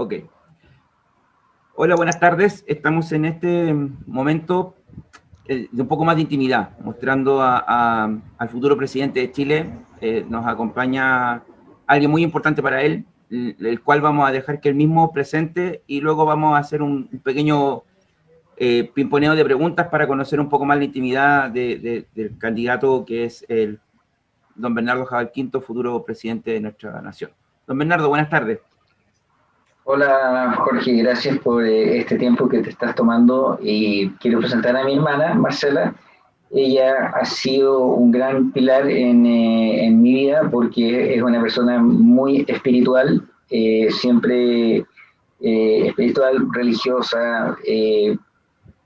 Ok. Hola, buenas tardes. Estamos en este momento eh, de un poco más de intimidad, mostrando al futuro presidente de Chile. Eh, nos acompaña alguien muy importante para él, el, cual vamos a dejar que él mismo presente y luego vamos a hacer un, pequeño eh, pimponeo de preguntas para conocer un poco más la intimidad del candidato que es el don Bernardo Jabal Quinto, futuro presidente de nuestra nación. Don Bernardo, buenas tardes. Hola Jorge, gracias por eh, este tiempo que te estás tomando y quiero presentar a mi hermana Marcela. Ella ha sido un gran pilar en, eh, en mi vida porque es una persona muy espiritual, eh, siempre espiritual, religiosa,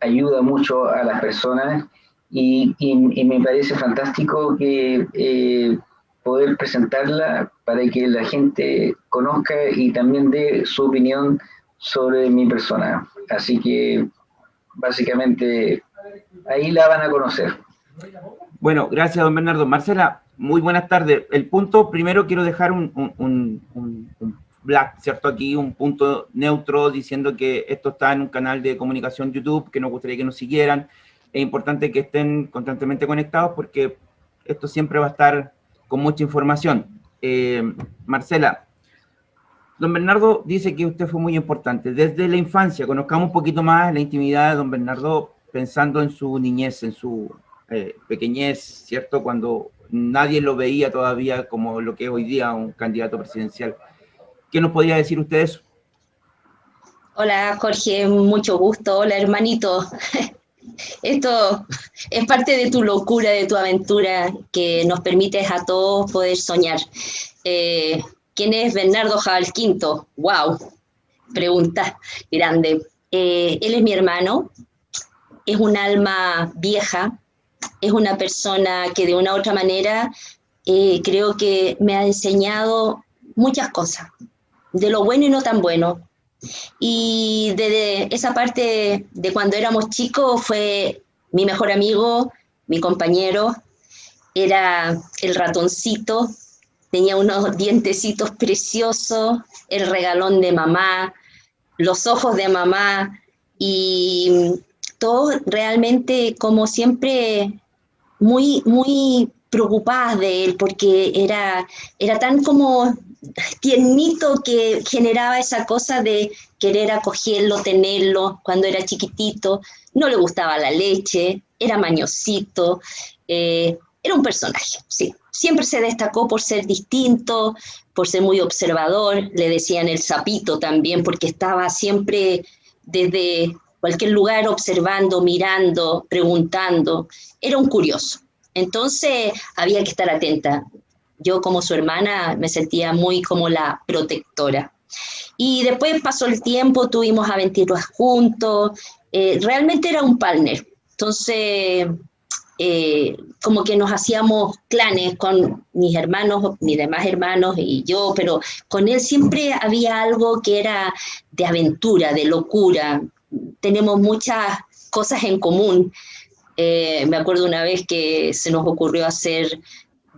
ayuda mucho a las personas y, me parece fantástico que poder presentarla para que la gente conozca y también dé su opinión sobre mi persona. Así que básicamente ahí la van a conocer. Bueno, gracias don Bernardo. Marcela, muy buenas tardes. El punto, primero quiero dejar un, un, black, ¿cierto? Aquí un punto neutro diciendo que esto está en un canal de comunicación YouTube, que nos gustaría que nos siguieran. Es importante que estén constantemente conectados porque esto siempre va a estar con mucha información. Eh, Marcela, don Bernardo dice que usted fue muy importante. Desde la infancia, conozcamos un poquito más la intimidad de don Bernardo pensando en su niñez, en su eh, pequeñez, ¿cierto? Cuando nadie lo veía todavía como lo que es hoy día un candidato presidencial. ¿Qué nos podría decir usted eso? Hola Jorge, mucho gusto. Hola hermanito. Esto es parte de tu locura, de tu aventura, que nos permites a todos poder soñar. Eh, ¿Quién es Bernardo Jabal Quinto? ¡Wow! Pregunta grande. Eh, él es mi hermano, es un alma vieja, es una persona que de una u otra manera eh, creo que me ha enseñado muchas cosas, de lo bueno y no tan bueno, y desde esa parte de cuando éramos chicos fue mi mejor amigo, mi compañero, era el ratoncito, tenía unos dientecitos preciosos, el regalón de mamá, los ojos de mamá y todo realmente como siempre muy, muy preocupadas de él porque era, era tan como tiernito que generaba esa cosa de querer acogerlo, tenerlo cuando era chiquitito, no le gustaba la leche, era mañosito, eh, era un personaje, sí. Siempre se destacó por ser distinto, por ser muy observador, le decían el sapito también, porque estaba siempre desde cualquier lugar observando, mirando, preguntando, era un curioso. Entonces había que estar atenta yo como su hermana me sentía muy como la protectora. Y después pasó el tiempo, tuvimos aventuras juntos, eh, realmente era un partner. Entonces, eh, como que nos hacíamos clanes con mis hermanos, mis demás hermanos y yo, pero con él siempre había algo que era de aventura, de locura. Tenemos muchas cosas en común. Eh, me acuerdo una vez que se nos ocurrió hacer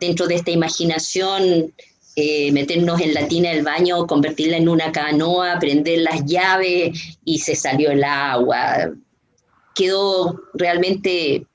dentro de esta imaginación, eh, meternos en la tina del baño, convertirla en una canoa, prender las llaves y se salió el agua. Quedó realmente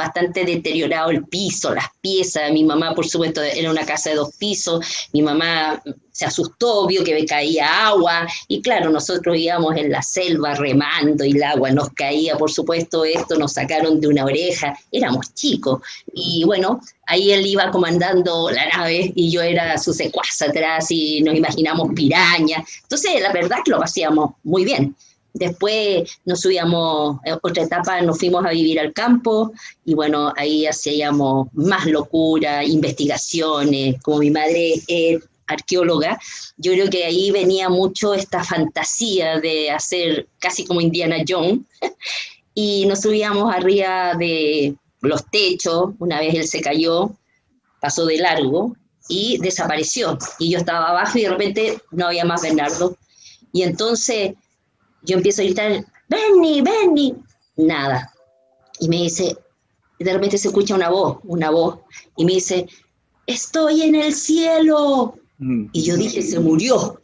bastante deteriorado el piso, las piezas. Mi mamá, por supuesto, era una casa de dos pisos. Mi mamá se asustó, vio que me caía agua. Y claro, nosotros íbamos en la selva remando y el agua nos caía, por supuesto, esto nos sacaron de una oreja. Éramos chicos. Y bueno, ahí él iba comandando la nave y yo era su secuaz atrás y nos imaginamos pirañas. Entonces, la verdad que lo hacíamos muy bien. Después nos subíamos, en otra etapa nos fuimos a vivir al campo y bueno, ahí hacíamos más locura, investigaciones, como mi madre es arqueóloga, yo creo que ahí venía mucho esta fantasía de hacer casi como Indiana Jones y nos subíamos arriba de los techos, una vez él se cayó, pasó de largo y desapareció y yo estaba abajo y de repente no había más Bernardo y entonces yo empiezo a gritar, Benny, Benny, nada. Y me dice, de repente se escucha una voz, una voz, y me dice, estoy en el cielo. Mm. Y yo dije, se murió.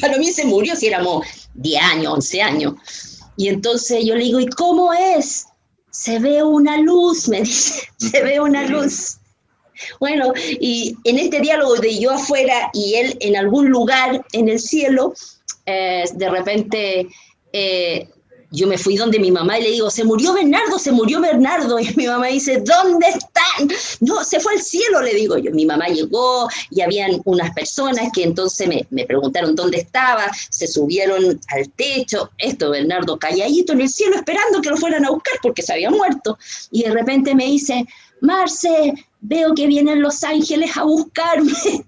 para mí se murió si éramos 10 años, 11 años. Y entonces yo le digo, ¿y cómo es? Se ve una luz, me dice, se ve una luz. Bueno, y en este diálogo de yo afuera y él en algún lugar en el cielo, eh, de repente eh, yo me fui donde mi mamá y le digo, se murió Bernardo, se murió Bernardo. Y mi mamá dice, ¿dónde están? No, se fue al cielo, le digo yo. Mi mamá llegó y habían unas personas que entonces me, me preguntaron dónde estaba, se subieron al techo. Esto, Bernardo calladito en el cielo esperando que lo fueran a buscar porque se había muerto. Y de repente me dice, Marce, veo que vienen los ángeles a buscarme.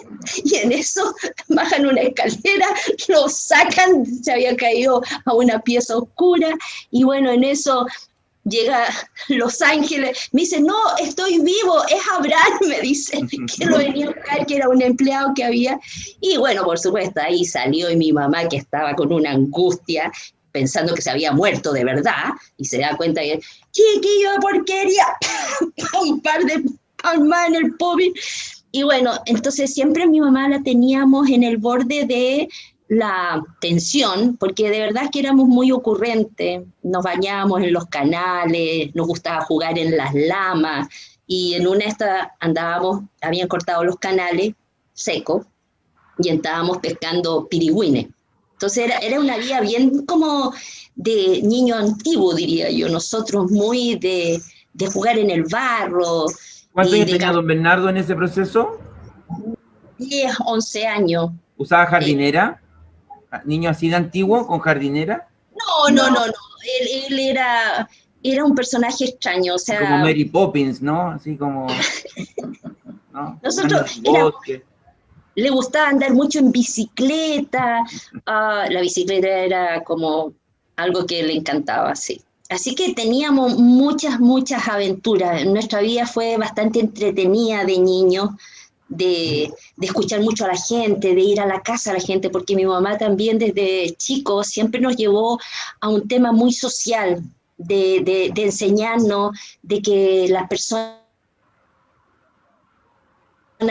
y en eso bajan una escalera, lo sacan, se había caído a una pieza oscura, y bueno, en eso llega Los Ángeles, me dice, no, estoy vivo, es Abraham, me dice, que lo venía a buscar, que era un empleado que había, y bueno, por supuesto, ahí salió y mi mamá que estaba con una angustia, pensando que se había muerto de verdad, y se da cuenta que, chiquillo de porquería, un par de palmas en el pobre, y bueno, entonces siempre mi mamá la teníamos en el borde de la tensión, porque de verdad que éramos muy ocurrentes, nos bañábamos en los canales, nos gustaba jugar en las lamas, y en una esta andábamos, habían cortado los canales secos, y estábamos pescando pirigüines. Entonces era, era una vida bien como de niño antiguo, diría yo, nosotros muy de, de jugar en el barro, ¿Cuántos años tenía don Bernardo en ese proceso? 10, 11 años. ¿Usaba jardinera? ¿Niño así de antiguo con jardinera? No, no, no, no. Él, era, era un personaje extraño, o sea... Como Mary Poppins, ¿no? Así como... Nosotros... le gustaba andar mucho en bicicleta. Ah, la bicicleta era como algo que le encantaba, sí. Así que teníamos muchas, muchas aventuras. Nuestra vida fue bastante entretenida de niño, de, escuchar mucho a la gente, de ir a la casa a la gente, porque mi mamá también desde chico siempre nos llevó a un tema muy social, de, enseñarnos de que las personas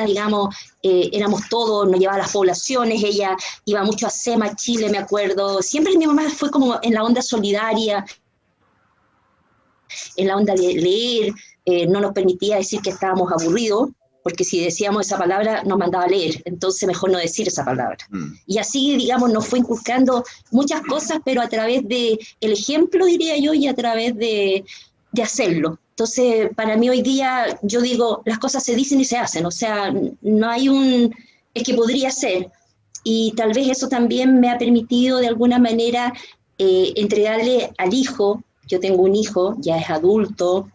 digamos, eh, éramos todos, nos llevaba a las poblaciones, ella iba mucho a SEMA, Chile, me acuerdo, siempre mi mamá fue como en la onda solidaria, en la onda de leer, eh, no nos permitía decir que estábamos aburridos, porque si decíamos esa palabra nos mandaba a leer, entonces mejor no decir esa palabra. Mm. Y así, digamos, nos fue inculcando muchas cosas, pero a través del el ejemplo, diría yo, y a través de, de hacerlo. Entonces, para mí hoy día, yo digo, las cosas se dicen y se hacen, o sea, no hay un, es que podría ser. Y tal vez eso también me ha permitido de alguna manera eh, entregarle al hijo yo tengo un hijo, ya es adulto,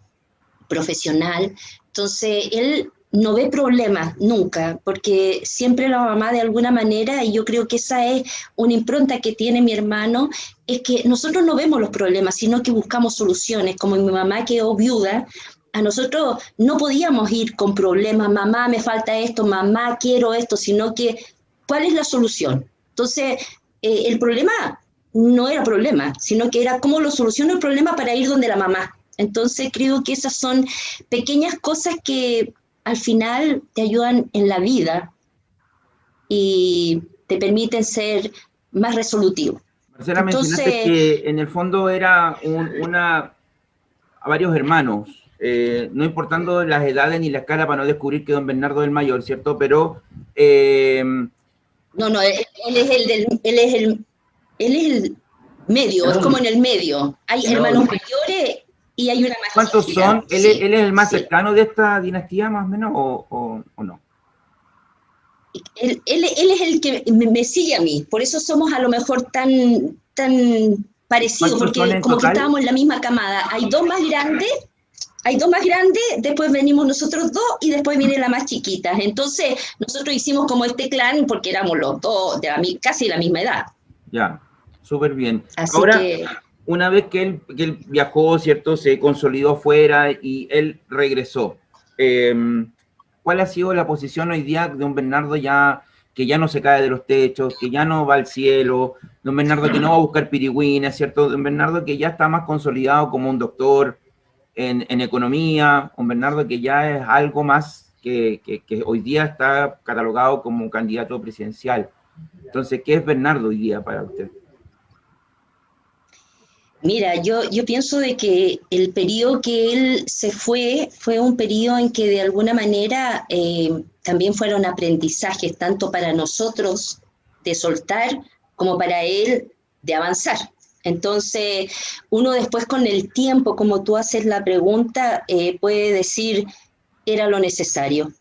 profesional, entonces él no ve problemas nunca, porque siempre la mamá de alguna manera, y yo creo que esa es una impronta que tiene mi hermano, es que nosotros no vemos los problemas, sino que buscamos soluciones, como mi mamá quedó viuda, a nosotros no podíamos ir con problemas, mamá me falta esto, mamá quiero esto, sino que ¿cuál es la solución? Entonces, eh, el problema no era problema, sino que era cómo lo soluciono el problema para ir donde la mamá. Entonces creo que esas son pequeñas cosas que al final te ayudan en la vida y te permiten ser más resolutivo. Marcela, mencionaste que en el fondo era una a varios hermanos, eh, no importando las edades ni la escala para no descubrir que don Bernardo es el mayor, ¿cierto? Pero... Eh, no, no, él, es el del, él es el, él es el medio, es como en el medio. Hay hermanos mayores y hay una más ¿Cuántos son? ¿Él, es el más cercano de esta dinastía, más o menos, o, no? Él, es el que me, sigue a mí, por eso somos a lo mejor tan, tan parecidos, porque como que estábamos en la misma camada. Hay dos más grandes, hay dos más grandes, después venimos nosotros dos y después viene la más chiquita. Entonces, nosotros hicimos como este clan porque éramos los dos de casi la misma edad. Ya súper bien. Ahora, una vez que él, viajó, ¿cierto? Se consolidó afuera y él regresó. Em, ¿Cuál ha sido la posición hoy día de un Bernardo ya que ya no se cae de los techos, que ya no va al cielo, don Bernardo que no va a buscar pirigüines, ¿cierto? Don Bernardo que ya está más consolidado como un doctor en, economía, un Bernardo que ya es algo más que, que, hoy día está catalogado como un candidato presidencial. Entonces, ¿qué es Bernardo hoy día para usted? Mira, yo, yo pienso de que el periodo que él se fue fue un periodo en que de alguna manera eh, también fueron aprendizajes, tanto para nosotros de soltar como para él de avanzar. Entonces, uno después con el tiempo, como tú haces la pregunta, eh, puede decir, era lo necesario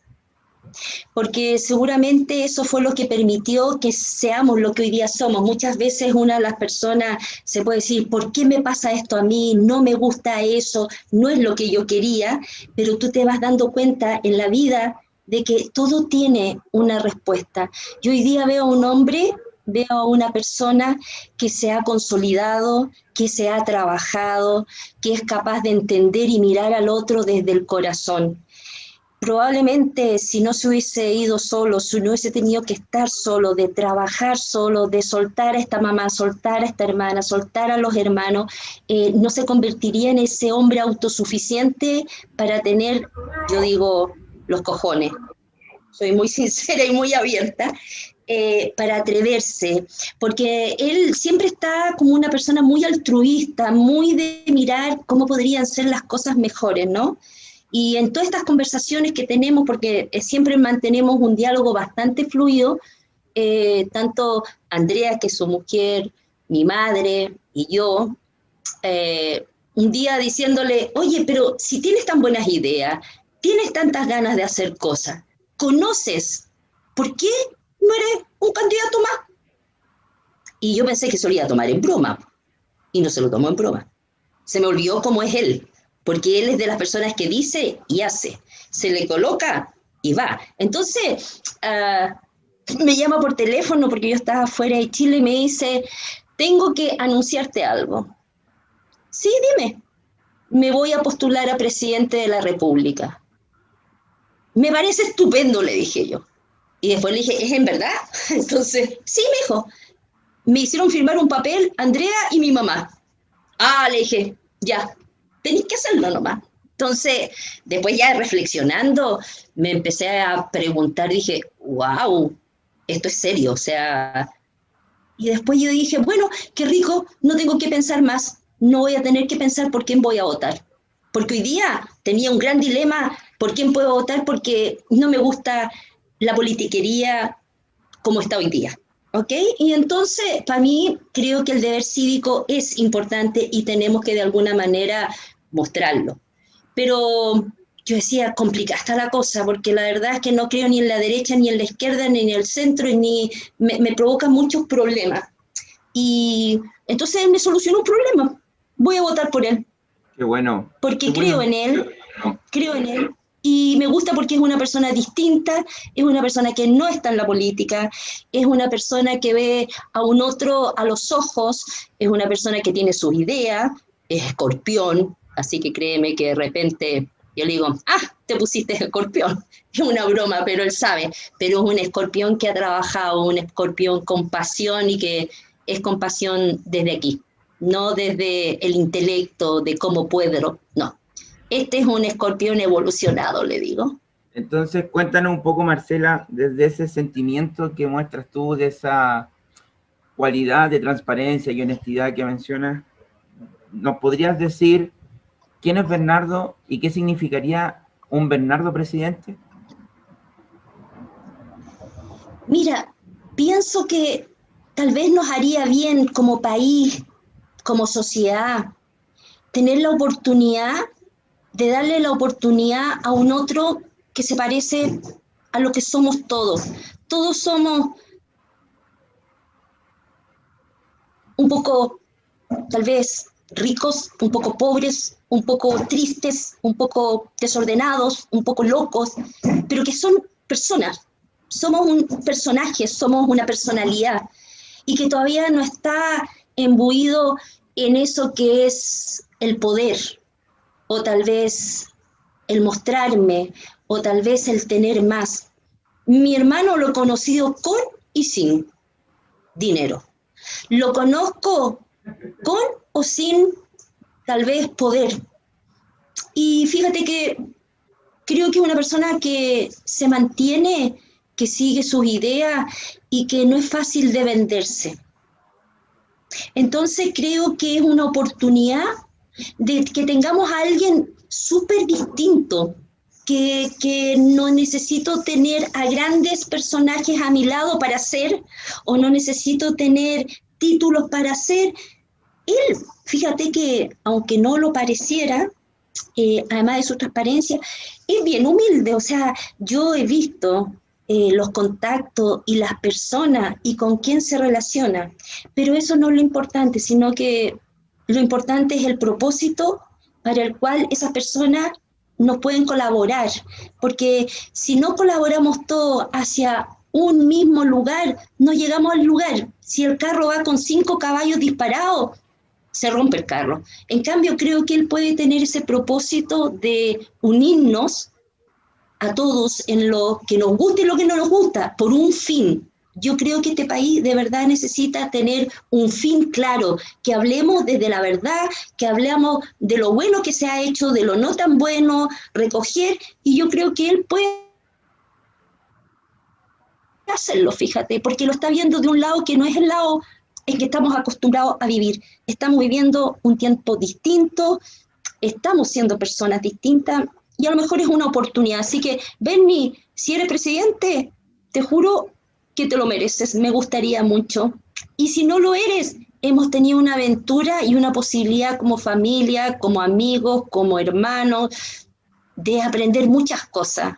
porque seguramente eso fue lo que permitió que seamos lo que hoy día somos. Muchas veces una de las personas se puede decir, ¿por qué me pasa esto a mí? No me gusta eso, no es lo que yo quería, pero tú te vas dando cuenta en la vida de que todo tiene una respuesta. Yo hoy día veo a un hombre, veo a una persona que se ha consolidado, que se ha trabajado, que es capaz de entender y mirar al otro desde el corazón probablemente si no se hubiese ido solo, si no hubiese tenido que estar solo, de trabajar solo, de soltar a esta mamá, soltar a esta hermana, soltar a los hermanos, eh, no se convertiría en ese hombre autosuficiente para tener, yo digo, los cojones. Soy muy sincera y muy abierta. Eh, para atreverse, porque él siempre está como una persona muy altruista, muy de mirar cómo podrían ser las cosas mejores, ¿no? Y en todas estas conversaciones que tenemos, porque eh, siempre mantenemos un diálogo bastante fluido, eh, tanto Andrea, que es su mujer, mi madre y yo, eh, un día diciéndole, oye, pero si tienes tan buenas ideas, tienes tantas ganas de hacer cosas, conoces, ¿por qué no eres un candidato más? Y yo pensé que se lo iba a tomar en broma, y no se lo tomó en broma. Se me olvidó cómo es él porque él es de las personas que dice y hace, se le coloca y va. Entonces, ah, me llama por teléfono porque yo estaba fuera de Chile y me dice, tengo que anunciarte algo. Sí, dime, me voy a postular a presidente de la República. Me parece estupendo, le dije yo. Y después le dije, ¿es en verdad? Entonces, sí, me dijo. Me hicieron firmar un papel Andrea y mi mamá. Ah, le dije, ya, tenéis que hacerlo nomás. Entonces, después ya reflexionando, me empecé a preguntar, dije, wow, esto es serio, o sea, y después yo dije, bueno, qué rico, no tengo que pensar más, no voy a tener que pensar por quién voy a votar. Porque hoy día tenía un gran dilema por quién puedo votar porque no me gusta la politiquería como está hoy día. ¿Ok? Y entonces, para mí, creo que el deber cívico es importante y tenemos que de alguna manera mostrarlo. Pero yo decía, complicada está la cosa, porque la verdad es que no creo ni en la derecha, ni en la izquierda, ni en el centro, ni me, me provoca muchos problemas. Y entonces me solucionó un problema. Voy a votar por él. Qué bueno. Porque creo en él, creo en él. Y me gusta porque es una persona distinta, es una persona que no está en la política, es una persona que ve a un otro a los ojos, es una persona que tiene sus ideas, es escorpión, Así que créeme que de repente yo le digo, ah, te pusiste escorpión. Es una broma, pero él sabe. Pero es un escorpión que ha trabajado, un escorpión con pasión y que es con pasión desde aquí, no desde el intelecto de cómo puedo, no. Este es un escorpión evolucionado, le digo. Entonces, cuéntanos un poco, Marcela, desde ese sentimiento que muestras tú, de esa cualidad de transparencia y honestidad que mencionas, ¿nos podrías decir ¿Quién es Bernardo y qué significaría un Bernardo presidente? Mira, pienso que tal vez nos haría bien como país, como sociedad, tener la oportunidad de darle la oportunidad a un otro que se parece a lo que somos todos. Todos somos un poco, tal vez, ricos, un poco pobres, un poco tristes, un poco desordenados, un poco locos, pero que son personas. Somos un personaje, somos una personalidad y que todavía no está embuido en eso que es el poder o tal vez el mostrarme o tal vez el tener más. Mi hermano lo he conocido con y sin dinero. Lo conozco con o sin tal vez poder. Y fíjate que creo que una persona que se mantiene que sigue sus ideas y que no es fácil de venderse. Entonces creo que es una oportunidad de que tengamos a alguien súper distinto, que, que, no necesito tener a grandes personajes a mi lado para ser, o no necesito tener títulos para ser. Él, fíjate que aunque no lo pareciera, eh, además de su transparencia, es bien humilde. O sea, yo he visto eh, los contactos y las personas y con quién se relaciona, pero eso no es lo importante, sino que lo importante es el propósito para el cual esas personas nos pueden colaborar, porque si no colaboramos todos hacia un mismo lugar, no llegamos al lugar. Si el carro va con cinco caballos disparados, se rompe el carro. En cambio, creo que él puede tener ese propósito de unirnos a todos en lo que nos gusta y lo que no nos gusta, por un fin. Yo creo que este país de verdad necesita tener un fin claro, que hablemos desde la verdad, que hablemos de lo bueno que se ha hecho, de lo no tan bueno, recoger, y yo creo que él puede hacerlo, fíjate, porque lo está viendo de un lado que no es el lado en que estamos acostumbrados a vivir. Estamos viviendo un tiempo distinto, estamos siendo personas distintas y a lo mejor es una oportunidad. Así que, Bernie, si eres presidente, te juro que te lo mereces, me gustaría mucho. Y si no lo eres, hemos tenido una aventura y una posibilidad como familia, como amigos, como hermanos, de aprender muchas cosas.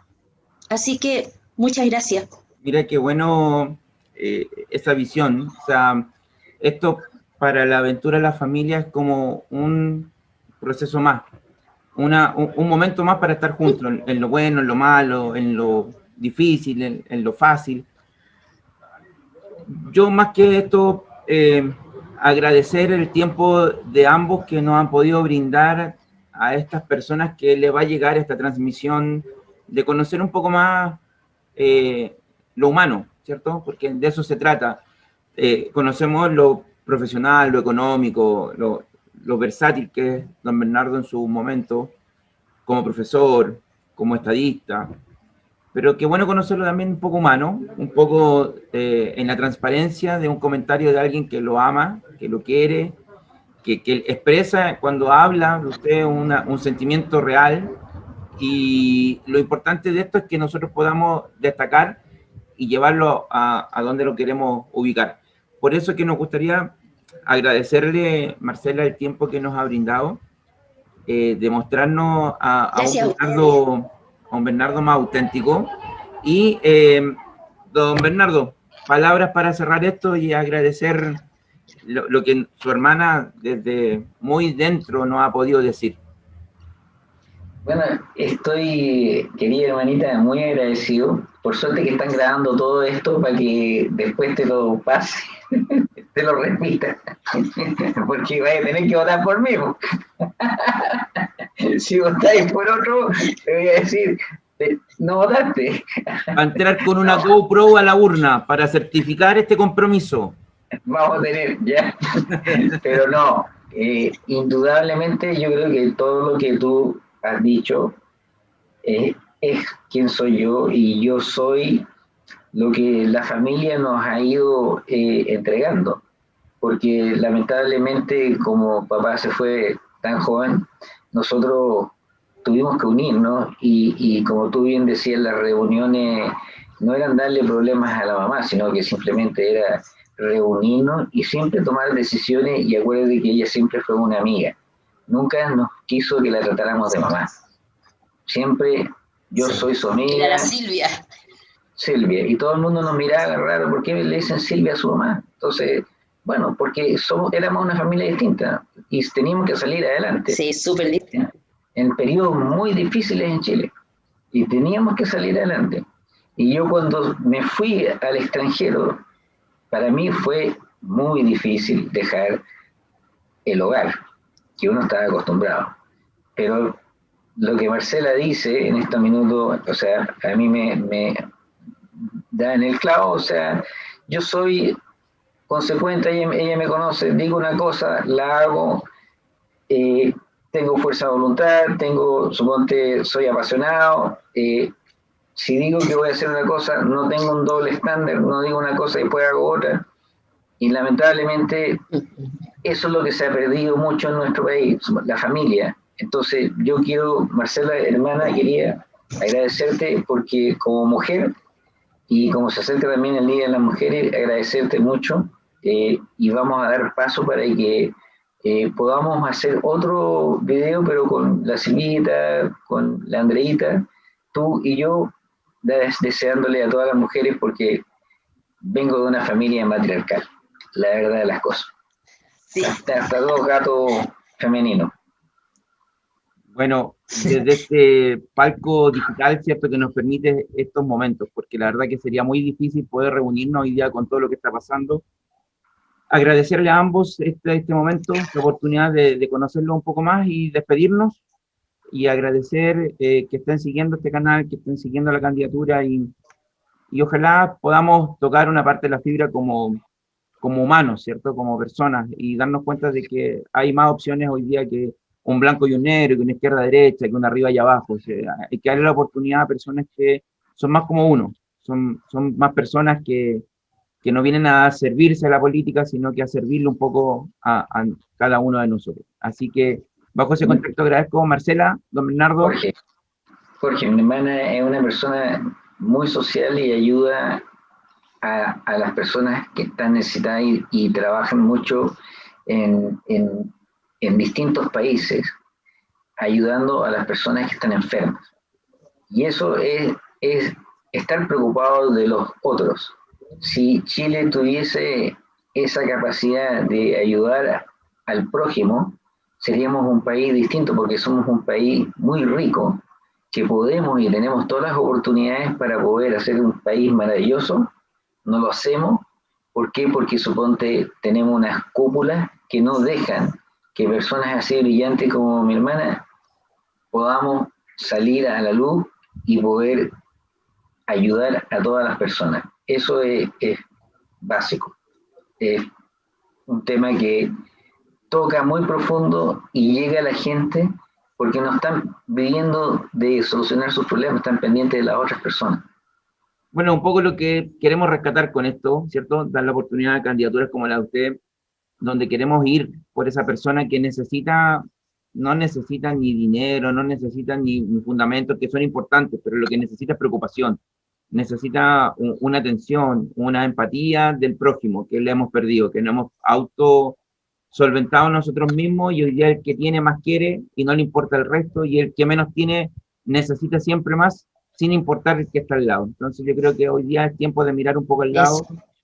Así que muchas gracias. Mira qué bueno eh, esa visión. O sea, esto para la aventura de la familia es como un proceso más, una, un, momento más para estar juntos, en, lo bueno, en lo malo, en lo difícil, en, lo fácil. Yo más que esto, eh, agradecer el tiempo de ambos que nos han podido brindar a estas personas que le va a llegar esta transmisión, de conocer un poco más eh, lo humano, ¿cierto? Porque de eso se trata. Eh, conocemos lo profesional, lo económico, lo, lo, versátil que es don Bernardo en su momento, como profesor, como estadista, pero qué bueno conocerlo también un poco humano, un poco eh, en la transparencia de un comentario de alguien que lo ama, que lo quiere, que, que expresa cuando habla usted un sentimiento real, y lo importante de esto es que nosotros podamos destacar y llevarlo a, a donde lo queremos ubicar. Por eso que nos gustaría agradecerle, Marcela, el tiempo que nos ha brindado, eh, demostrarnos a, un Bernardo, más auténtico. Y, eh, don Bernardo, palabras para cerrar esto y agradecer lo, lo, que su hermana desde muy dentro nos ha podido decir. Bueno, estoy, querida hermanita, muy agradecido. Por suerte que están grabando todo esto para que después te lo pase, te lo repita. Porque vais a tener que votar por mí. si votáis por otro, te voy a decir, no votaste. Va a entrar con una GoPro a la urna para certificar este compromiso. Vamos a tener, ya. Pero no, eh, indudablemente yo creo que todo lo que tú has dicho eh, es quien soy yo y yo soy lo que la familia nos ha ido eh, entregando. Porque lamentablemente como papá se fue tan joven, nosotros tuvimos que unirnos y, y como tú bien decías, las reuniones no eran darle problemas a la mamá, sino que simplemente era reunirnos y siempre tomar decisiones y acuérdate que ella siempre fue una amiga nunca nos quiso que la tratáramos de mamá. Siempre yo soy su amiga. Era Silvia. Silvia. Y todo el mundo nos miraba raro, ¿por qué le dicen Silvia a su mamá? Entonces, bueno, porque somos, éramos una familia distinta y teníamos que salir adelante. Sí, súper distinta. En periodos muy difíciles en Chile. Y teníamos que salir adelante. Y yo cuando me fui al extranjero, para mí fue muy difícil dejar el hogar que uno estaba acostumbrado. Pero lo que Marcela dice en estos minutos, o sea, a mí me, da en el clavo, o sea, yo soy consecuente, ella, me conoce, digo una cosa, la hago, eh, tengo fuerza de voluntad, tengo, suponte, soy apasionado, eh, si digo que voy a hacer una cosa, no tengo un doble estándar, no digo una cosa y después hago otra. Y lamentablemente eso es lo que se ha perdido mucho en nuestro país, la familia. Entonces yo quiero, Marcela, hermana, quería agradecerte porque como mujer y como se acerca también el Día de las Mujeres, agradecerte mucho eh, y vamos a dar paso para que eh, podamos hacer otro video, pero con la Silvita, con la Andreita, tú y yo, deseándole a todas las mujeres porque vengo de una familia matriarcal, la verdad de las cosas. Sí. Hasta, hasta dos gatos femeninos. Bueno, desde este palco digital, ¿cierto? Que nos permite estos momentos, porque la verdad que sería muy difícil poder reunirnos hoy día con todo lo que está pasando. Agradecerle a ambos este, este momento, la oportunidad de, de conocerlo un poco más y despedirnos, y agradecer eh, que estén siguiendo este canal, que estén siguiendo la candidatura, y, y ojalá podamos tocar una parte de la fibra como, como humanos, ¿cierto? Como personas, y darnos cuenta de que hay más opciones hoy día que un blanco y un negro, que una izquierda derecha, que una arriba y abajo. O hay que darle la oportunidad a personas que son más como uno, son, son más personas que, que no vienen a servirse a la política, sino que a servirle un poco a, cada uno de nosotros. Así que, bajo ese contexto, agradezco Marcela, don Bernardo. Jorge, Jorge, mi hermana es una persona muy social y ayuda a, a las personas que están necesitadas y, y trabajan mucho en, en, en distintos países ayudando a las personas que están enfermas. Y eso es, es estar preocupado de los otros. Si Chile tuviese esa capacidad de ayudar al prójimo, seríamos un país distinto porque somos un país muy rico, que podemos y tenemos todas las oportunidades para poder hacer un país maravilloso. No lo hacemos. ¿Por qué? Porque suponte tenemos unas cúpulas que no dejan que personas así brillantes como mi hermana podamos salir a la luz y poder ayudar a todas las personas. Eso es, básico. Es un tema que toca muy profundo y llega a la gente porque no están viviendo de solucionar sus problemas, están pendientes de las otras personas. Bueno, un poco lo que queremos rescatar con esto, ¿cierto? Dar la oportunidad a candidaturas como la de usted, donde queremos ir por esa persona que necesita, no necesita ni dinero, no necesita ni, fundamentos que son importantes, pero lo que necesita es preocupación, necesita una atención, una empatía del prójimo que le hemos perdido, que no hemos auto solventado nosotros mismos y hoy día el que tiene más quiere y no le importa el resto y el que menos tiene necesita siempre más sin importar el que está al lado. Entonces yo creo que hoy día es tiempo de mirar un poco al lado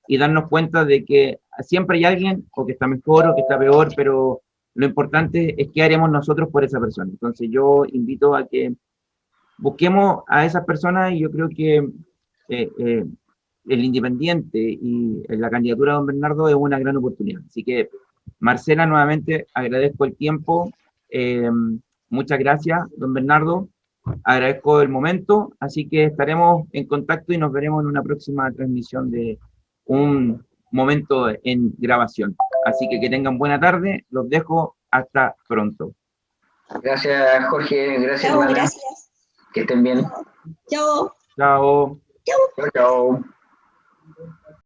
y darnos cuenta de que siempre hay alguien, o que está mejor o que está peor, pero lo importante es qué haremos nosotros por esa persona. Entonces yo invito a que busquemos a esas personas y yo creo que eh, eh, el independiente y la candidatura de don Bernardo es una gran oportunidad. Así que, Marcela, nuevamente agradezco el tiempo. Eh, muchas gracias, don Bernardo. Agradezco el momento, así que estaremos en contacto y nos veremos en una próxima transmisión de un momento en grabación. Así que que tengan buena tarde, los dejo hasta pronto. Gracias Jorge, gracias, chao, gracias. Que estén bien. Chao. Chao. Chao. Chao. chao.